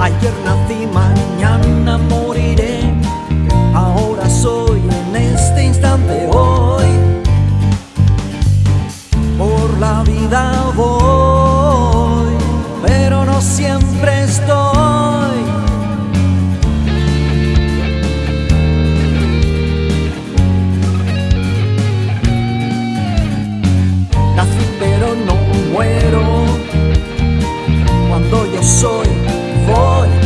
Ayer nací, mañana moriré. Ahora soy en este instante hoy. Por la vida voy. 我。